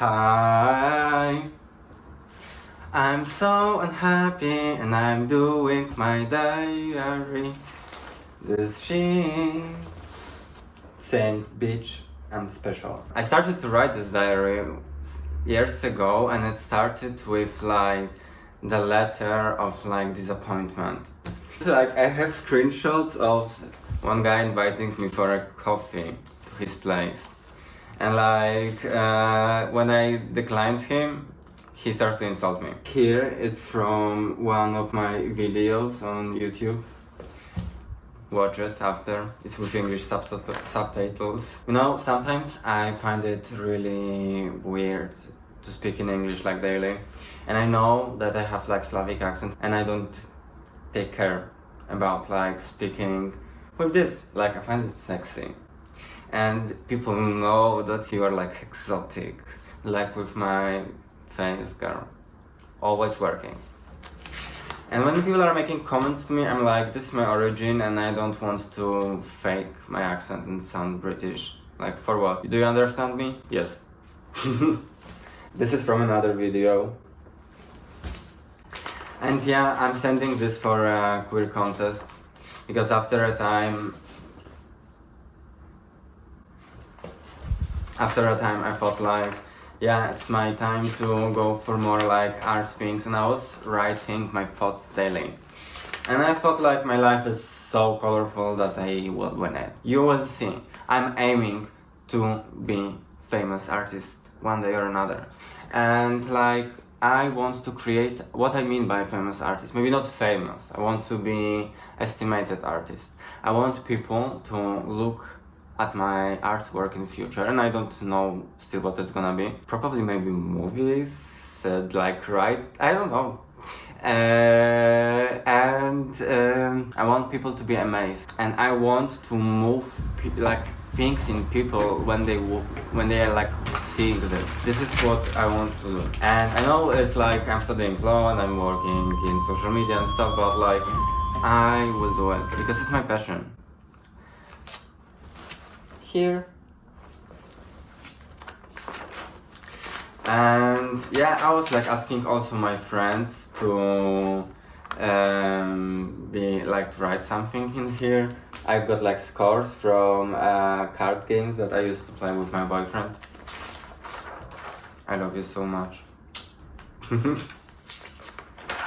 Hi. I'm so unhappy and I'm doing my diary. This she saying bitch I'm special. I started to write this diary years ago and it started with like the letter of like disappointment. Like I have screenshots of one guy inviting me for a coffee to his place. And like uh, when I declined him, he started to insult me. Here it's from one of my videos on YouTube. Watch it after. It's with English subtitles. You know, sometimes I find it really weird to speak in English like daily. And I know that I have like Slavic accent and I don't take care about like speaking with this. Like I find it sexy and people know that you are like exotic. Like with my face girl. Always working. And when people are making comments to me I'm like this is my origin and I don't want to fake my accent and sound British. Like for what? Do you understand me? Yes. This is from another video. And yeah I'm sending this for a queer contest. Because after a time after a time I thought like yeah it's my time to go for more like art things and I was writing my thoughts daily. And I thought like my life is so colorful that I will win it. You will see. I'm aiming to be famous artist one day or another. And like I want to create what I mean by famous artist. Maybe not famous. I want to be estimated artist. I want people to look at my artwork in future and I don't know still what it's gonna be. Probably maybe movies, uh, like right, I don't know. Uh, and um, I want people to be amazed and I want to move like things in people when they when they are like seeing this. This is what I want to do. And I know it's like I'm studying law and I'm working in social media and stuff, but like I will do it because it's my passion here. And yeah I was like asking also my friends to um, be like to write something in here. I've got like scores from uh, card games that I used to play with my boyfriend. I love you so much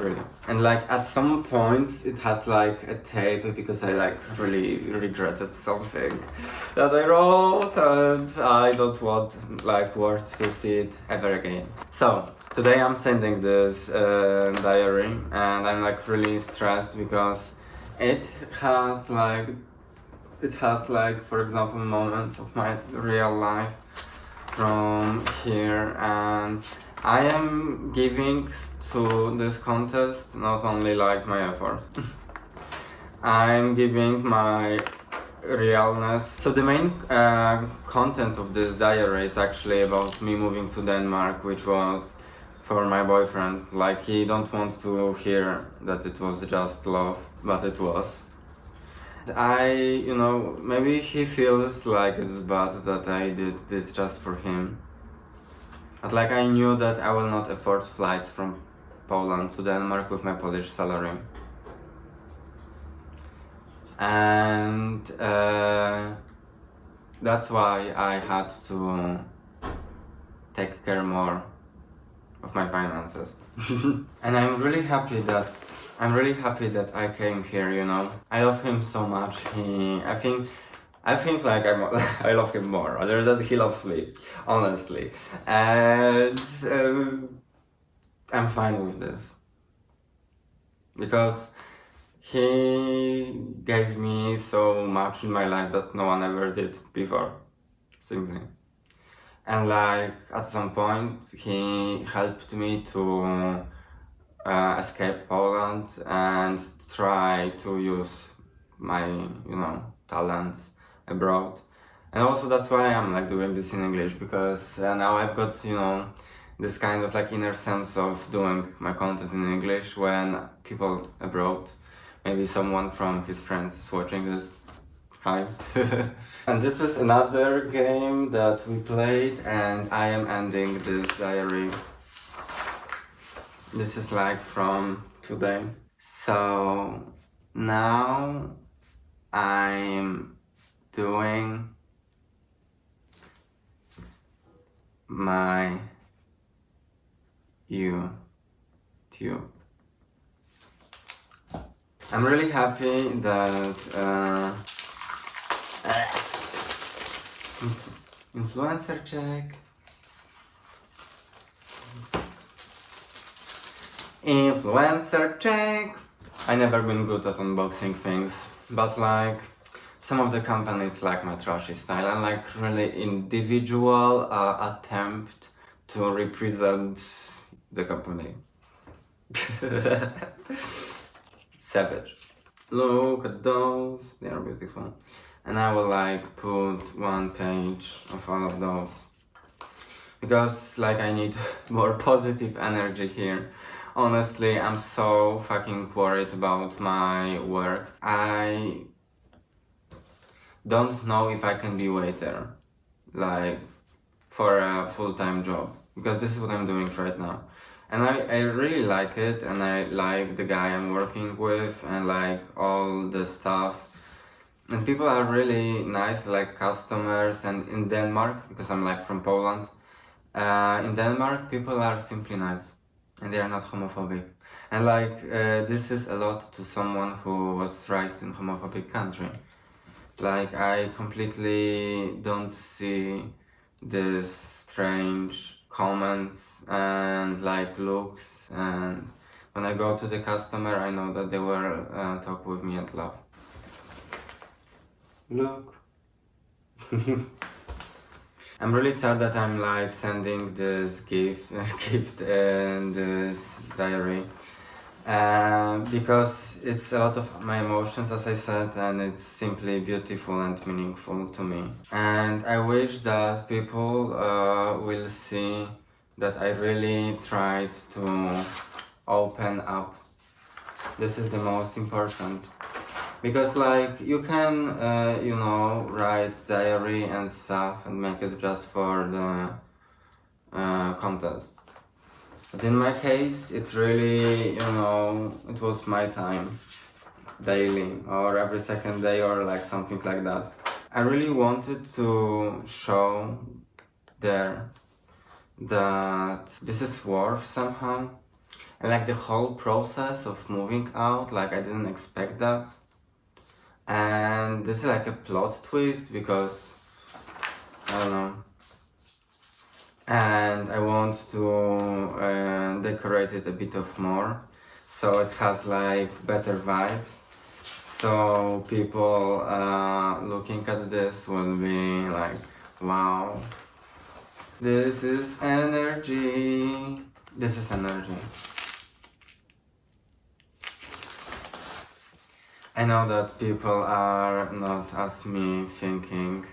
really. And like at some points it has like a tape because I like really regretted something that I wrote and I don't want like words to see it ever again. So today I'm sending this uh, diary and I'm like really stressed because it has like it has like for example moments of my real life from here and I am giving to this contest not only like my effort. I'm giving my realness. So the main uh, content of this diary is actually about me moving to Denmark, which was for my boyfriend. Like he don't want to hear that it was just love, but it was. I, you know, maybe he feels like it's bad that I did this just for him. But like I knew that I will not afford flights from Poland to Denmark with my Polish salary. And uh, that's why I had to take care more of my finances. and I'm really happy that I'm really happy that I came here, you know. I love him so much. He I think I think like I'm, I love him more, other than he loves me, honestly. And um, I'm fine with this. Because he gave me so much in my life that no one ever did before, simply. And like at some point he helped me to uh, escape Poland and try to use my, you know, talents abroad. And also that's why I'm like doing this in English because uh, now I've got, you know, this kind of like inner sense of doing my content in English when people abroad, maybe someone from his friends is watching this. Hi. and this is another game that we played and I am ending this diary. This is like from today. So now I'm doing my YouTube. I'm really happy that uh, influencer check influencer check I never been good at unboxing things but like some of the companies like my trashy style and like really individual uh, attempt to represent the company. Savage. Look at those. They are beautiful. And I will like put one page of all of those. Because like I need more positive energy here. Honestly I'm so fucking worried about my work. I don't know if I can be waiter like for a full-time job because this is what I'm doing right now. And I, I really like it and I like the guy I'm working with and like all the stuff. And people are really nice like customers and in Denmark because I'm like from Poland uh, in Denmark people are simply nice and they are not homophobic. And like uh, this is a lot to someone who was raised in homophobic country like I completely don't see this strange comments and like looks and when I go to the customer I know that they will uh, talk with me and love Look. I'm really sad that I'm like sending this gift, gift and this diary uh, because it's a lot of my emotions as I said and it's simply beautiful and meaningful to me. And I wish that people uh, will see that I really tried to open up. This is the most important. Because like you can uh, you know write diary and stuff and make it just for the uh, contest but in my case it really you know it was my time daily or every second day or like something like that. I really wanted to show there that this is worth somehow. And like the whole process of moving out like I didn't expect that. And this is like a plot twist because I don't know and I want to uh, decorate it a bit of more. So it has like better vibes. So people uh, looking at this will be like wow. This is energy. This is energy. I know that people are not as me thinking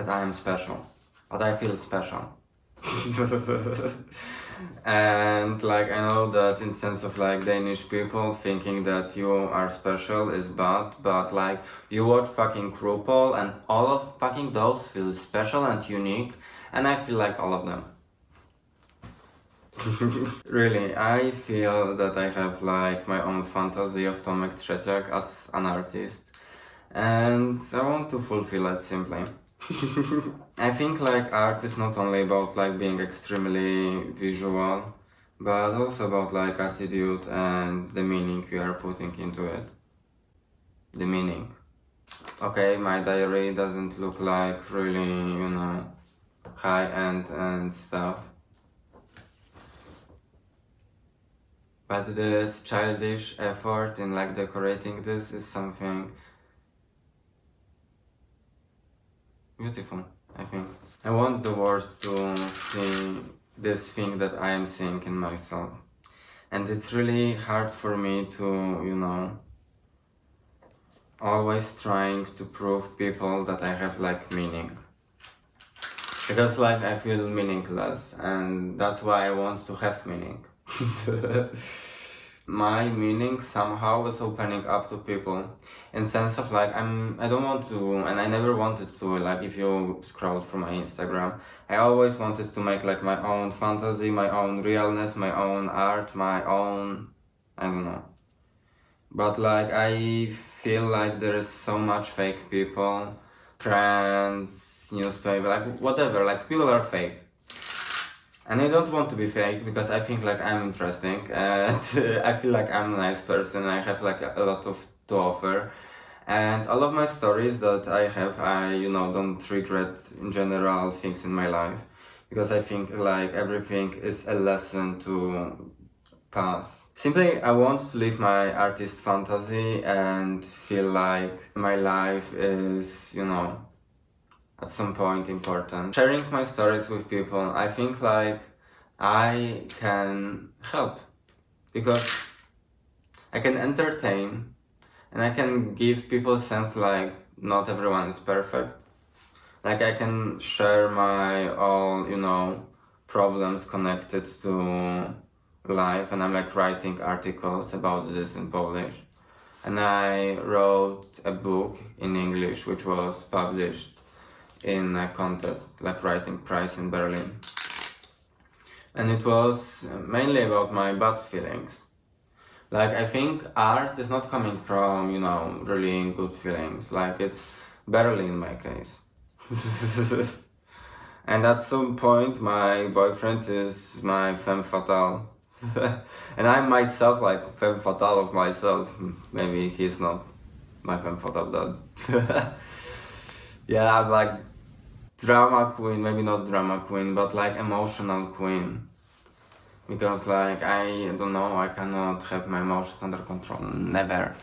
that I am special, but I feel special. and like I know that in sense of like Danish people thinking that you are special is bad, but like you watch fucking RuPaul and all of fucking those feel special and unique and I feel like all of them. really, I feel that I have like my own fantasy of Tomek Trzeciak as an artist and I want to fulfill it simply. I think like art is not only about like being extremely visual but also about like attitude and the meaning you are putting into it. The meaning. Okay, my diary doesn't look like really, you know, high-end and stuff But this childish effort in like decorating this is something beautiful, I think. I want the world to see this thing that I am seeing in myself. And it's really hard for me to, you know, always trying to prove people that I have like meaning. Because like I feel meaningless and that's why I want to have meaning. my meaning somehow is opening up to people in sense of like I'm I don't want to and I never wanted to like if you scroll through my Instagram I always wanted to make like my own fantasy my own realness my own art my own I don't know. But like I feel like there is so much fake people trends newspaper like whatever like people are fake and I don't want to be fake because I think like I'm interesting and I feel like I'm a nice person I have like a lot of to offer. And all of my stories that I have I you know don't regret in general things in my life. Because I think like everything is a lesson to pass. Simply I want to live my artist fantasy and feel like my life is you know at some point important. Sharing my stories with people, I think like I can help because I can entertain and I can give people sense like not everyone is perfect. Like I can share my all, you know, problems connected to life and I'm like writing articles about this in Polish. And I wrote a book in English which was published in a contest like writing prize in Berlin. And it was mainly about my bad feelings. Like I think art is not coming from you know really good feelings. Like it's barely in my case. And at some point my boyfriend is my femme fatale. And I'm myself like femme fatale of myself. Maybe he's not my femme fatale dad. Yeah I'm like drama queen, maybe not drama queen, but like emotional queen. Because like I don't know, I cannot have my emotions under control, never.